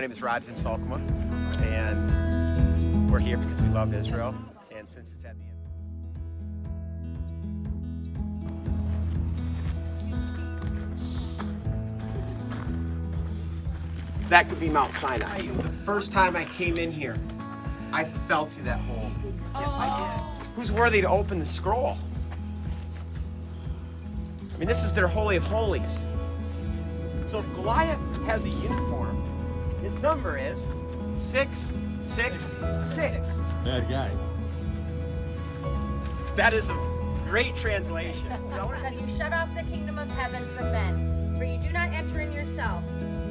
My name is Rodvin Salkma, and we're here because we love Israel, and since it's at the end. That could be Mount Sinai. The first time I came in here, I fell through that hole. Yes, I did. Who's worthy to open the scroll? I mean, this is their Holy of Holies. So if Goliath has a uniform, his number is 666. Bad guy. That is a great translation. Because you shut off the kingdom of heaven from men. For you do not enter in yourself,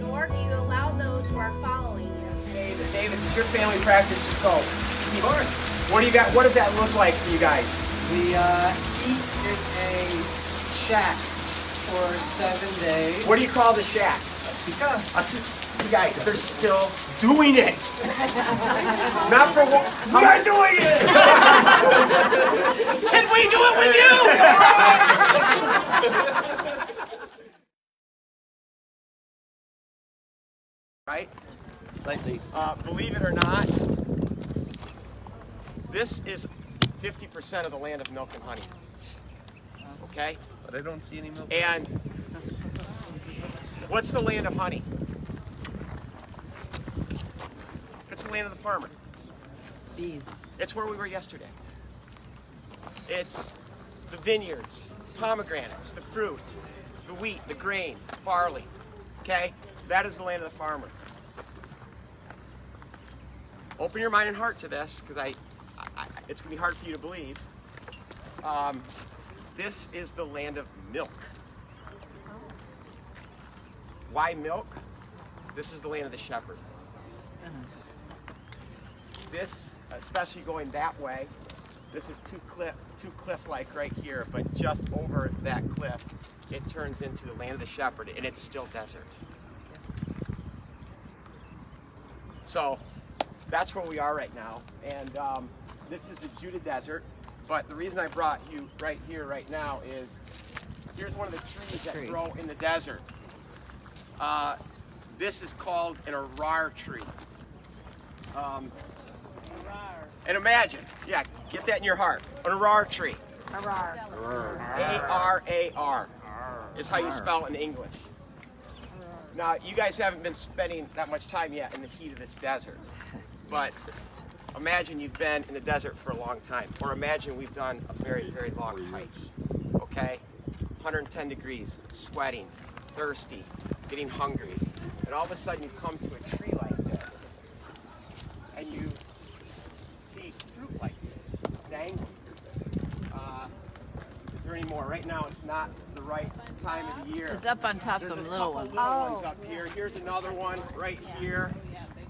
nor do you allow those who are following you. David, David, does your family practice scope? Of course. What do you got? What does that look like for you guys? We uh, eat in a shack for seven days. What do you call the shack? Sukkah. Us- You guys, they're still doing it. Not for what we're doing it. Can we do it with you? right? Slightly. Uh, believe it or not, this is 50% of the land of milk and honey. Okay? But I don't see any milk. And what's the land of honey? Land of the farmer. Bees. It's where we were yesterday. It's the vineyards, pomegranates, the fruit, the wheat, the grain, barley. Okay? That is the land of the farmer. Open your mind and heart to this, because I, I, I- it's going to be hard for you to believe. Um, this is the land of milk. Why milk? This is the land of the shepherd. This, especially going that way, this is too cliff, too cliff-like right here, but just over that cliff, it turns into the land of the shepherd, and it's still desert. So, that's where we are right now, and um, this is the Judah Desert. But the reason I brought you right here, right now, is here's one of the trees that Tree. grow in the desert. Uh, this is called an arar tree. Um, and imagine, yeah, get that in your heart. An arar tree. A-R-A-R is how you spell it in English. Now, you guys haven't been spending that much time yet in the heat of this desert, but imagine you've been in the desert for a long time, or imagine we've done a very, very long hike, okay? 110 degrees, sweating, thirsty, getting hungry, and all of a sudden you come to a tree like this, and you see fruit like this dangling. Uh, is there any more? Right now, it's not the right time of the year. It's up on top There's some little ones. little ones up here. Here's another one right here.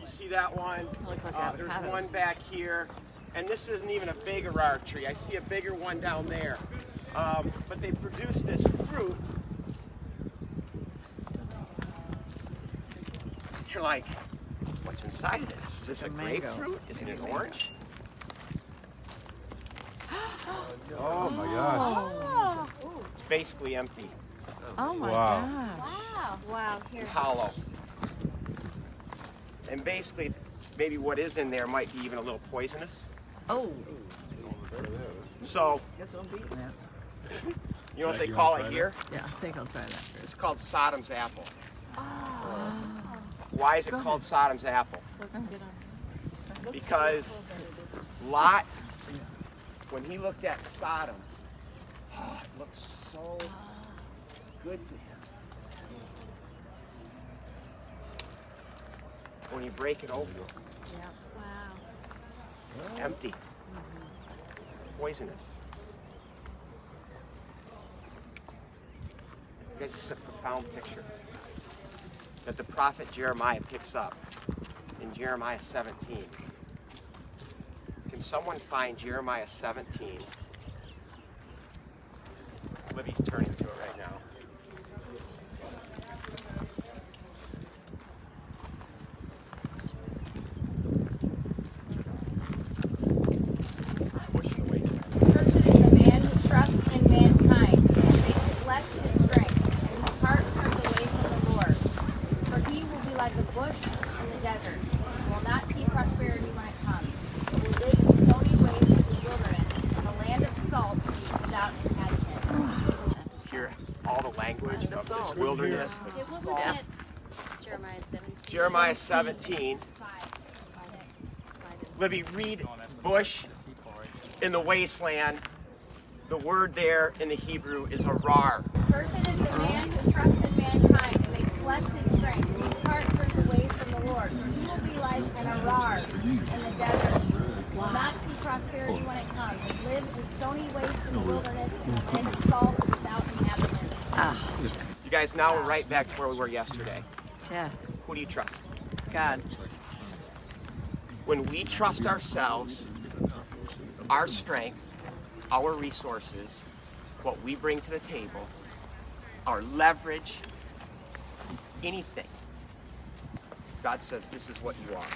You see that one? Uh, there's one back here. And this isn't even a big arar tree. I see a bigger one down there. Um, but they produce this fruit. You're like, what's inside of this? Is this a, a grapefruit? Is it an orange? Oh my gosh. It's basically empty, Oh my Wow. gosh. Wow, here. hollow. And basically, maybe what is in there might be even a little poisonous. Oh, So, guess I'm be eating that. you know what they call it try here? Yeah, I think I'll try that. It's called Sodom's apple. Oh. Why is it Go ahead. called Sodom's apple? Because Lot, when he looked at Sodom, oh, it looked so good to him. When you break it open, empty, poisonous. You guys, this is a profound picture that the prophet Jeremiah picks up in Jeremiah 17. Can someone find Jeremiah 17? Libby's turning to it right now. Push it away. Cursed is the man who trusts in mankind, and makes flesh his strength, and his heart turns away from the Lord. For he will be like a bush in the desert, and will not see prosperity when it comes, but will live in stony wastes of the wilderness, and a land of salt without inhabitants. Hear all the language of this wilderness. If we're looking at Jeremiah 17. Jeremiah 17. Libby, read bush in the wasteland. The word there in the Hebrew is arar. Cursed is the man who trusts in mankind and makes flesh his strength, whose heart turns away from the Lord. For he will be like an arar in the desert, will not see prosperity when it comes, and live in stony wastes in the wilderness, in a land of salt without inhabitants. Ah, You guys, now we're right back to where we were yesterday. yeah. Who do you trust? God. When we trust ourselves, our strength, our resources, what we bring to the table, our leverage, anything, God says this is what you are.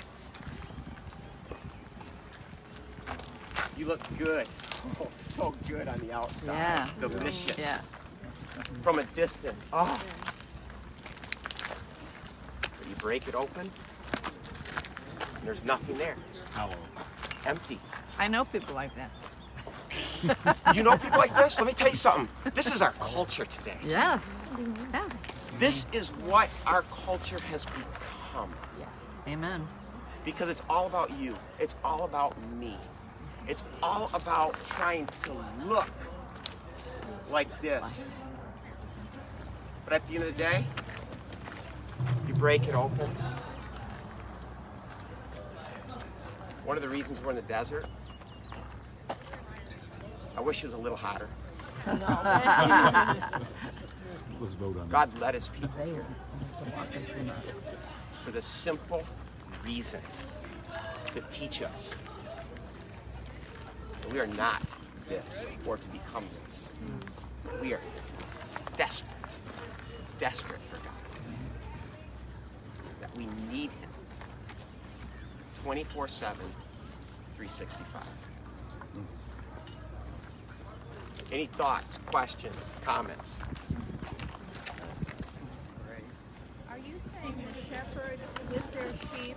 You look good. Oh, so good on the outside. Yeah. Delicious. Yeah. From a distance. Ah. Oh. But you break it open, and there's nothing there. Hollow. Empty. I know people like that. You know people like this? Let me tell you something. This is our culture today. Yes. Yes. This is what our culture has become. Yeah. Amen. Because it's all about you. It's all about me. It's all about trying to look like this. But at the end of the day, you break it open. One of the reasons we're in the desert, I wish it was a little hotter. Let's vote on that. God led his people here for the simple reason to teach us that we are not this or to become this. We are desperate, desperate for God. That we need Him 24 7, 365. Any thoughts, questions, comments? Are you saying the shepherds with their sheep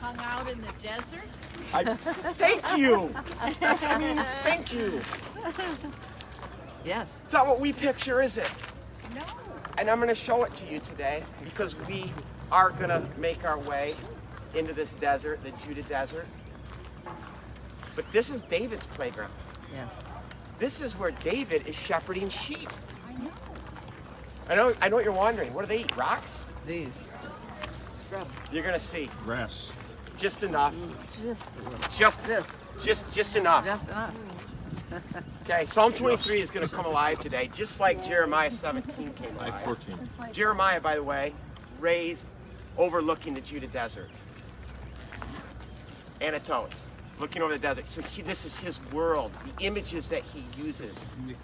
hung out in the desert? I, thank you. I mean, thank you. Yes. It's not what we picture, is it? No. And I'm going to show it to you today because we are going to make our way into this desert, the Judah desert. But this is David's playground. Yes. This is where David is shepherding sheep. I know. I know. I know what you're wondering. What do they eat? Rocks? These. Scrub. You're going to see Grass. just enough. Just a little. Just, This. just, just enough. Just enough. Okay. Psalm 23 is going to come alive today, just like Jeremiah 17 came alive. 14. Jeremiah, by the way, raised overlooking the Judah desert. Anatoth, looking over the desert. So he, this is his world, the images that he uses. Yeah.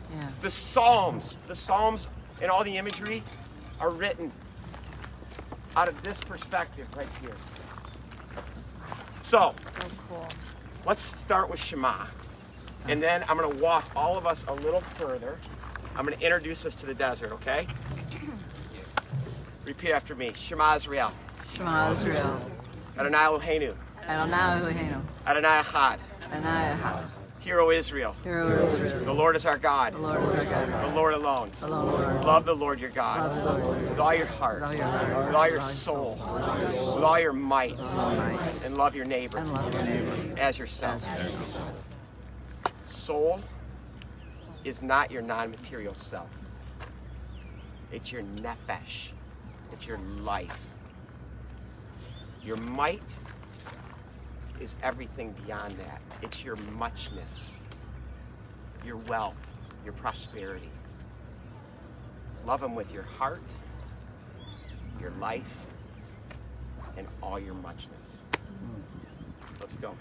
The Psalms, the Psalms and all the imagery are written out of this perspective right here. So, So cool. let's start with Shema. And then I'm going to walk all of us a little further. I'm going to introduce us to the desert, okay? Repeat after me. Shema Israel. Shema Israel. Adonai Eloheinu. Adonai Eloheinu. Adonai Echad. Adonai Echad. Hero Israel. Hero Israel. The Lord is our God. The Lord is our God. The Lord alone. Alone, Love the Lord your God. Love the Lord. With all your heart. With all your heart. With all your With all your soul. soul. With all your soul. With all your might. might. And love your neighbor And love your neighbor. as yourself. as yourself. Soul is not your non-material self. It's your nefesh. It's your life. Your might is everything beyond that. It's your muchness, your wealth, your prosperity. Love Him with your heart, your life, and all your muchness. Let's go.